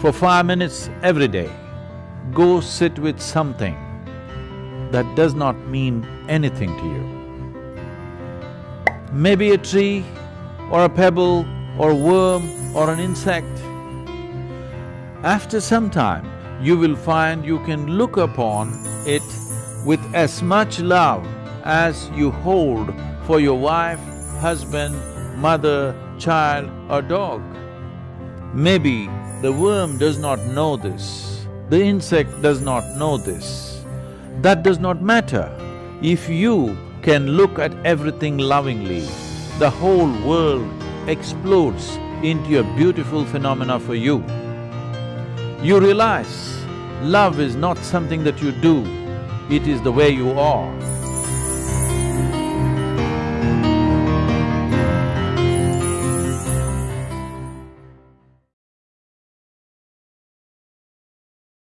for five minutes every day, go sit with something that does not mean anything to you. Maybe a tree or a pebble or a worm or an insect. After some time, you will find you can look upon it with as much love as you hold for your wife, husband, mother, child or dog. Maybe the worm does not know this, the insect does not know this. That does not matter. If you can look at everything lovingly, the whole world explodes into a beautiful phenomena for you. You realize love is not something that you do, it is the way you are.